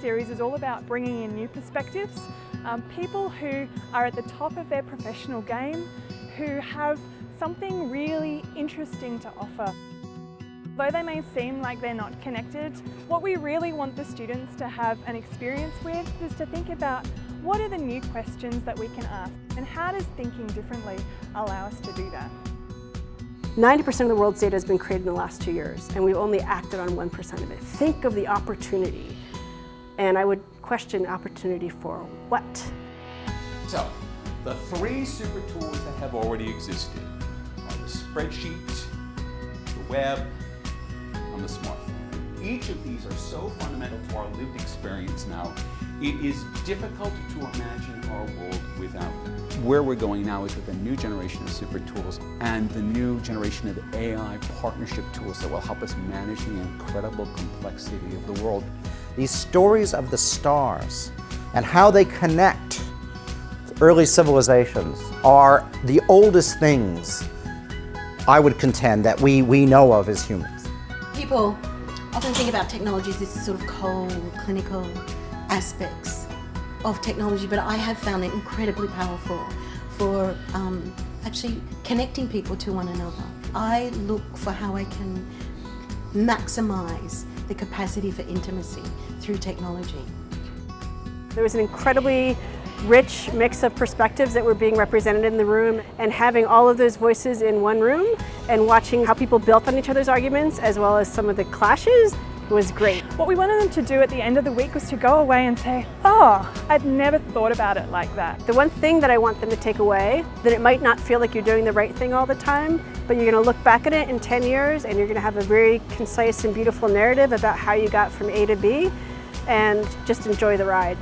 series is all about bringing in new perspectives, um, people who are at the top of their professional game, who have something really interesting to offer. Though they may seem like they're not connected, what we really want the students to have an experience with is to think about what are the new questions that we can ask and how does thinking differently allow us to do that? 90% of the world's data has been created in the last two years and we've only acted on 1% of it. Think of the opportunity and I would question opportunity for what? So, the three super tools that have already existed are the spreadsheet, the web, and the smartphone. Each of these are so fundamental to our lived experience now, it is difficult to imagine our world without them. Where we're going now is with a new generation of super tools and the new generation of AI partnership tools that will help us manage the incredible complexity of the world. These stories of the stars and how they connect early civilizations are the oldest things I would contend that we, we know of as humans. People often think about technology as this sort of cold, clinical aspects of technology, but I have found it incredibly powerful for um, actually connecting people to one another. I look for how I can maximize the capacity for intimacy through technology. There was an incredibly rich mix of perspectives that were being represented in the room and having all of those voices in one room and watching how people built on each other's arguments as well as some of the clashes was great. What we wanted them to do at the end of the week was to go away and say, oh, I'd never thought about it like that. The one thing that I want them to take away, that it might not feel like you're doing the right thing all the time, but you're gonna look back at it in 10 years and you're gonna have a very concise and beautiful narrative about how you got from A to B and just enjoy the ride.